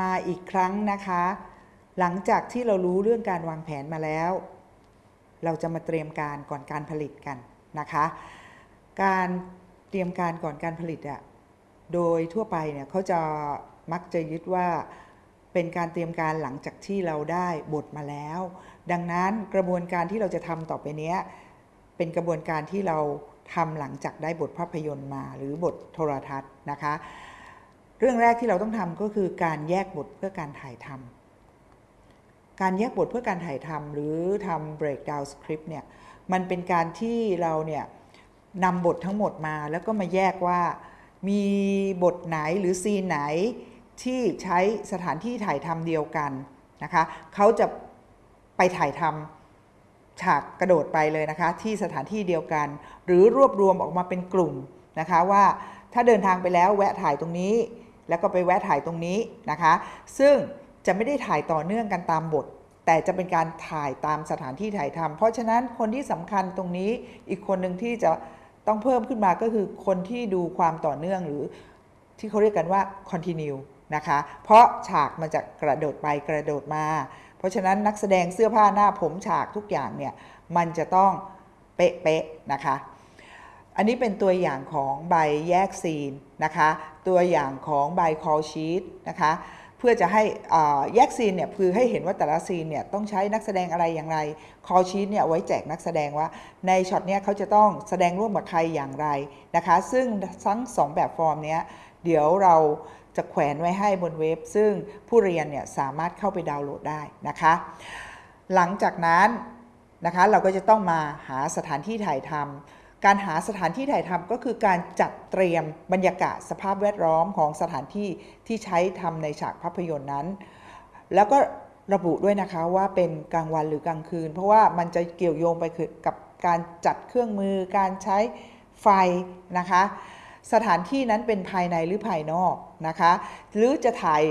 มาอีกครั้งนะคะ หลังจากที่เรารู้เรื่องการวางแผนมาแล้ว เราจะมาเตรียมการก่อนการผลิตกันนะคะ การเตรียมการก่อนการผลิตอะโดยทั่วไปเนี่ยเขาจะมักจะยึดว่าเป็นการเตรียมการหลังจากที่เราได้บทมาแล้ว ดังนั้นกระบวนการที่เราจะทำต่อไปเนี้ยเป็นกระบวนการที่เราทำหลังจากได้บทภาพยนตร์มา หรือบทโทรทัศน์นะคะ เรื่องแรกที่เราต้องทำก็คือการแยกบทเพื่อการถ่ายทำการแยกบทเพื่อการถ่ายทำหรือทำ breakdown script เนี่ยมันเป็นการที่เราเนี่ยนำบททั้งหมดมาแล้วก็มาแยกว่ามีบทไหนหรือซีนไหนที่ใช้สถานที่ถ่ายทำเดียวกันนะคะเขาจะไปถ่ายทำฉากกระโดดไปเลยนะคะ ที่สถานที่เดียวกัน หรือรวบรวมออกมาเป็นกลุ่มนะคะว่าถ้าเดินทางไปแล้วแวะถ่ายตรงนี้ แล้วก็ไปแวะถ่ายตรงนี้นะคะ ซึ่งจะไม่ได้ถ่ายต่อเนื่องกันตามบท แต่จะเป็นการถ่ายตามสถานที่ถ่ายทำเพราะฉะนั้นคนที่สำคัญตรงนี้อีกคนหนึ่งที่จะต้องเพิ่มขึ้นมาก็คือคนที่ดูความต่อเนื่องหรือที่เขาเรียกกันว่า continue นะคะ เพราะฉากมันจะกระโดดไปกระโดดมา เพราะฉะนั้นนักแสดงเสื้อผ้าหน้าผมฉากทุกอย่างเนี่ยมันจะต้องเป๊ะๆนะคะ อันนี้เป็นตัวอย่างของใบแยกซีนนะคะ ตัวอย่างของใบ call sheet นะคะ เพื่อจะให้แยกซีนเนี่ยคือให้เห็นว่าแต่ละซีนเนี่ยต้องใช้นักแสดงอะไรอย่างไร call sheet เนี่ยไว้แจกนักแสดงว่าในช็อตเนี้ยเขาจะต้องแสดงร่วมกับใครอย่างไรนะคะ ซึ่งทั้งสองแบบฟอร์มเนี้ยเดี๋ยวเราจะแขวนไว้ให้บนเว็บ ซึ่งผู้เรียนเนี่ยสามารถเข้าไปดาวน์โหลดได้นะคะ หลังจากนั้นนะคะเราก็จะต้องมาหาสถานที่ถ่ายทำ การหาสถานที่ถ่ายทำก็คือการจัดเตรียมบรรยากาศสภาพแวดล้อมของสถานที่ที่ใช้ทำในฉากภาพยนตร์นั้น แล้วก็ระบุด้วยนะคะว่าเป็นกลางวันหรือกลางคืน เพราะว่ามันจะเกี่ยวโยงไปกับการจัดเครื่องมือ การใช้ไฟนะคะ สถานที่นั้นเป็นภายในหรือภายนอกนะคะ หรือจะถ่าย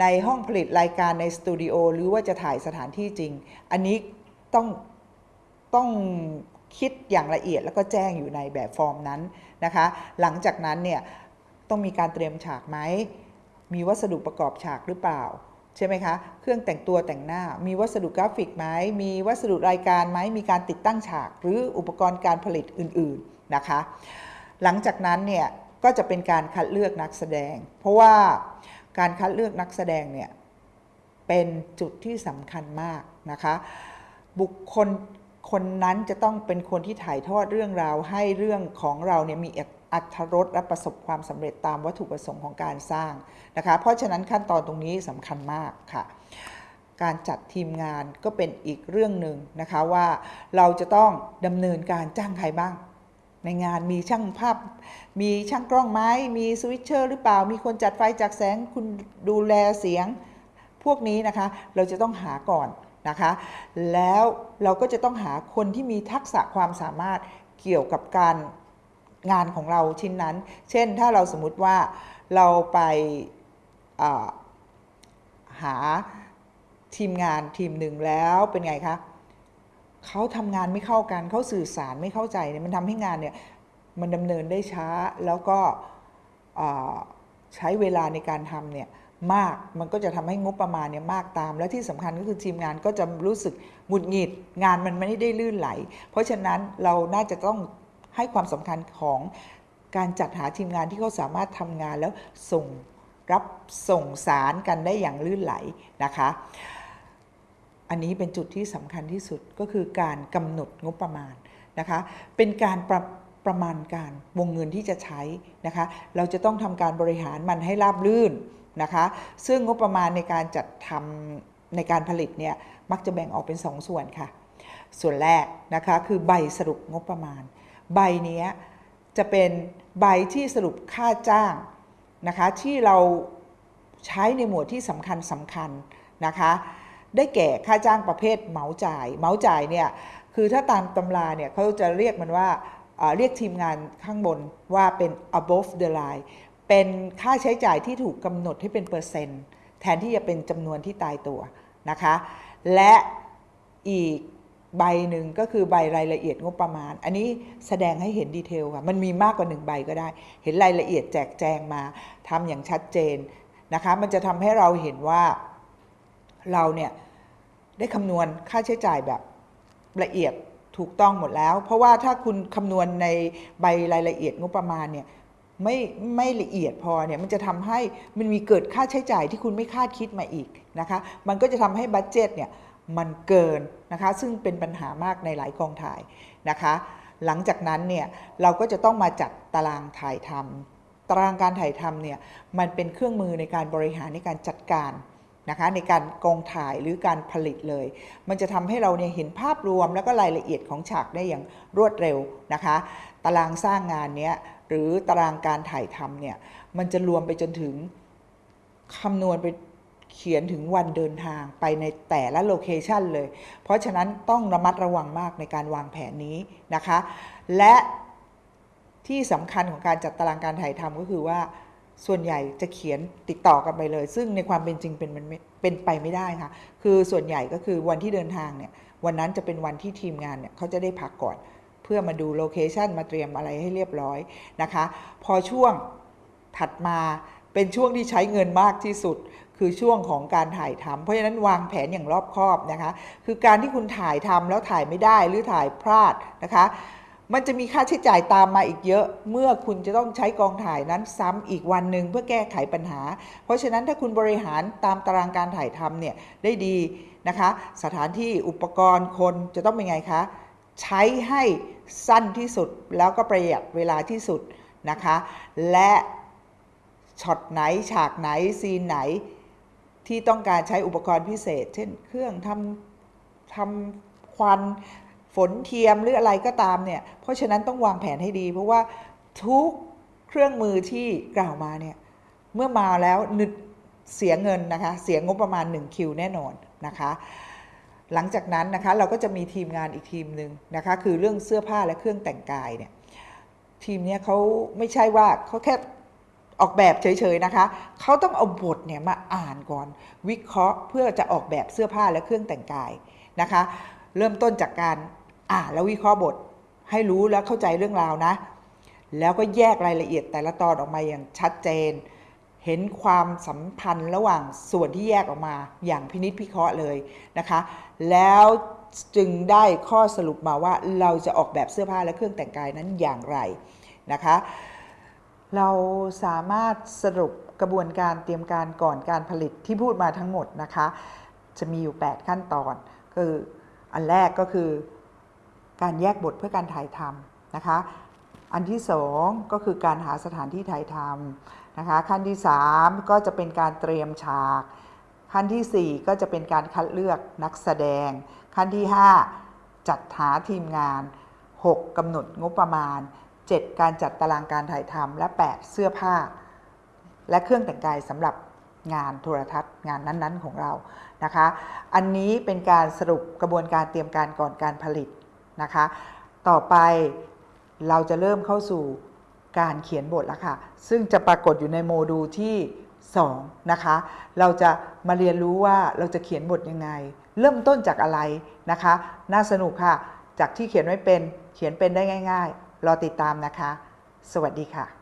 ในห้องผลิตรายการในสตูดิโอหรือว่าจะถ่ายสถานที่จริง อันนี้ต้องต้อง คิดอย่างละเอียดแล้วก็แจ้งอยู่ในแบบฟอร์มนั้นนะคะ หลังจากนั้นเนี่ยต้องมีการเตรียมฉากไหม มีวัสดุประกอบฉากหรือเปล่าใช่ไหมคะ เครื่องแต่งตัวแต่งหน้า มีวัสดุกราฟิกไหม มีวัสดุรายการไหม มีการติดตั้งฉาก หรืออุปกรณ์การผลิตอื่นๆนะคะ หลังจากนั้นเนี่ยก็จะเป็นการคัดเลือกนักแสดง เพราะว่าการคัดเลือกนักแสดงเนี่ยเป็นจุดที่สำคัญมากนะคะ บุคคล คนนั้นจะต้องเป็นคนที่ถ่ายทอดเรื่องราวให้เรื่องของเราเนี่ยมีอัตรสและประสบความสำเร็จตามวัตถุประสงค์ของการสร้างนะคะ เพราะฉะนั้นขั้นตอนตรงนี้สำคัญมากค่ะ การจัดทีมงานก็เป็นอีกเรื่องหนึ่งนะคะว่าเราจะต้องดำเนินการจ้างใครบ้าง ในงานมีช่างภาพ มีช่างกล้องไม้ มีสวิตเชอร์หรือเปล่า มีคนจัดไฟจัดแสง คุณดูแลเสียง พวกนี้นะคะ เราจะต้องหาก่อน นะคะ แล้วเราก็จะต้องหาคนที่มีทักษะความสามารถเกี่ยวกับการงานของเราชิ้นนั้น เช่นถ้าเราสมมติว่าเราไปหาทีมงานทีมหนึ่งแล้วเป็นไงคะเขาทำงานไม่เข้ากันเขาสื่อสารไม่เข้าใจเนี่ยมันทำให้งานเนี่ยมันดำเนินได้ช้าแล้วก็ใช้เวลาในการทำเนี่ย มากมันก็จะทำให้งบประมาณเนี่ยมากตาม และที่สำคัญก็คือทีมงานก็จะรู้สึกหงุดหงิด งานมันไม่ได้ลื่นไหล เพราะฉะนั้นเราน่าจะต้องให้ความสำคัญของการจัดหาทีมงานที่เขาสามารถทำงานแล้วส่งรับส่งสารกันได้อย่างลื่นไหลนะคะ อันนี้เป็นจุดที่สำคัญที่สุดก็คือการกำหนดงบประมาณนะคะ เป็นการประ ประมาณการวงเงินที่จะใช้นะคะ เราจะต้องทำการบริหารมันให้ราบรื่นนะคะ ซึ่งงบประมาณในการจัดทำในการผลิตเนี่ยมักจะแบ่งออกเป็น2สส่วนค่ะ ส่วนแรกนะคะคือใบสรุปงบประมาณ ใบนี้จะเป็นใบที่สรุปค่าจ้างนะคะที่เราใช้ในหมวดที่สำคัญสำคัญนะคะ ได้แก่ค่าจ้างประเภทเหมาจ่าย เหมาจ่ายเนี่ยคือถ้าตามตำราเนี่ยเขาจะเรียกมันว่า เรียกทีมงานข้างบนว่าเป็น above the line เป็นค่าใช้จ่ายที่ถูกกำหนดให้เป็นเปอร์เซ็นต์แทนที่จะเป็นจำนวนที่ตายตัวนะคะ และอีกใบหนึ่งก็คือใบรายละเอียดงบประมาณ อันนี้แสดงให้เห็นดีเทลค่ะมันมีมากกว่าหนึ่งใบก็ได้ เห็นรายละเอียดแจกแจงมาทำอย่างชัดเจนนะคะ มันจะทำให้เราเห็นว่าเราเนี่ยได้คำนวณค่าใช้จ่ายแบบละเอียด ถูกต้องหมดแล้ว เพราะว่าถ้าคุณคำนวณในใบรายละเอียดงบประมาณเนี่ยไม่ไม่ละเอียดพอเนี่ยมันจะทำให้มันมีเกิดค่าใช้จ่ายที่คุณไม่คาดคิดมาอีกนะคะ มันก็จะทำให้บัตเจ็ตเนี่ยมันเกินนะคะ ซึ่งเป็นปัญหามากในหลายกองถ่ายนะคะ หลังจากนั้นเนี่ยเราก็จะต้องมาจัดตารางถ่ายทำตารางการถ่ายทำเนี่ยมันเป็นเครื่องมือในการบริหารในการจัดการ นะคะในการกองถ่ายหรือการผลิตเลย มันจะทำให้เราเนี่ยเห็นภาพรวมแล้วก็รายละเอียดของฉากได้อย่างรวดเร็วนะคะ ตารางสร้างงานเนี้ยหรือตารางการถ่ายทำเนี่ยมันจะรวมไปจนถึงคำนวณไปเขียนถึงวันเดินทางไปในแต่ละโลเคชันเลย เพราะฉะนั้นต้องระมัดระวังมากในการวางแผนนี้นะคะ และที่สำคัญของการจัดตารางการถ่ายทำก็คือว่า ส่วนใหญ่จะเขียนติดต่อกันไปเลย ซึ่งในความเป็นจริงเป็นมันเป็นไปไม่ได้ค่ะ คือส่วนใหญ่ก็คือวันที่เดินทางเนี่ยวันนั้นจะเป็นวันที่ทีมงานเนี่ยเขาจะได้พักก่อน เพื่อมาดูโลเคชันมาเตรียมอะไรให้เรียบร้อยนะคะ พอช่วงถัดมาเป็นช่วงที่ใช้เงินมากที่สุด คือช่วงของการถ่ายทำเพราะฉะนั้นวางแผนอย่างรอบคอบนะคะ คือการที่คุณถ่ายทำแล้วถ่ายไม่ได้หรือถ่ายพลาดนะคะ มันจะมีค่าใช้จ่ายตามมาอีกเยอะ เมื่อคุณจะต้องใช้กองถ่ายนั้นซ้ำอีกวันหนึ่งเพื่อแก้ไขปัญหา เพราะฉะนั้นถ้าคุณบริหารตามตารางการถ่ายทำเนี่ยได้ดีนะคะ สถานที่อุปกรณ์คนจะต้องเป็นไงคะ ใช้ให้สั้นที่สุดแล้วก็ประหยัดเวลาที่สุดนะคะ และช็อตไหนฉากไหนซีนไหนที่ต้องการใช้อุปกรณ์พิเศษ เช่น เครื่องทำทำควัน ฝนเทียมหรืออะไรก็ตามเนี่ยเพราะฉะนั้นต้องวางแผนให้ดี เพราะว่าทุกเครื่องมือที่กล่าวมาเนี่ยเมื่อมาแล้วนึกเสียเงินนะคะเสียงบประมาณ 1 คิวแน่นอนนะคะหลังจากนั้นนะคะเราก็จะมีทีมงานอีกทีมหนึ่งนะคะคือเรื่องเสื้อผ้าและเครื่องแต่งกายเนี่ยทีมนี้เขาไม่ใช่ว่าเขาแค่ออกแบบเฉยๆนะคะเขาต้องเอาบทเนี่ยมาอ่านก่อน วิเคราะห์เพื่อจะออกแบบเสื้อผ้าและเครื่องแต่งกายนะคะ เริ่มต้นจากการ อ่าแล้ววิเคราะห์บทให้รู้แล้วเข้าใจเรื่องราวนะ แล้วก็แยกรายละเอียดแต่ละตอนออกมาอย่างชัดเจน เห็นความสัมพันธ์ระหว่างส่วนที่แยกออกมาอย่างพินิษพิเคราะห์เลยนะคะ แล้วจึงได้ข้อสรุปมาว่าเราจะออกแบบเสื้อผ้าและเครื่องแต่งกายนั้นอย่างไรนะคะ เราสามารถสรุปกระบวนการเตรียมการก่อนการผลิตที่พูดมาทั้งหมดนะคะ จะมีอยู่ 8 ขั้นตอน คืออันแรกก็คือ การแยกบทเพื่อการถ่ายทำนะคะ อันที่สองก็คือการหาสถานที่ถ่ายทำนะคะ ขั้นที่สามก็จะเป็นการเตรียมฉาก ขั้นที่สี่ก็จะเป็นการคัดเลือกนักแสดง ขั้นที่ห้าจัดหาทีมงาน 6กำหนดงบประมาณ 7 การจัดตารางการถ่ายทำและ 8 เสื้อผ้า และเครื่องแต่งกายสำหรับงานโทรทัศน์งานนั้นๆของเรานะคะ อันนี้เป็นการสรุปกระบวนการเตรียมการก่อนการผลิต นะคะ ต่อไปเราจะเริ่มเข้าสู่การเขียนบทแล้วค่ะ ซึ่งจะปรากฏอยู่ในโมดูลที่ 2 นะคะ เราจะมาเรียนรู้ว่าเราจะเขียนบทยังไง เริ่มต้นจากอะไรนะคะ น่าสนุกค่ะ จากที่เขียนไม่เป็น เขียนเป็นได้ง่าย ๆ รอติดตามนะคะ สวัสดีค่ะ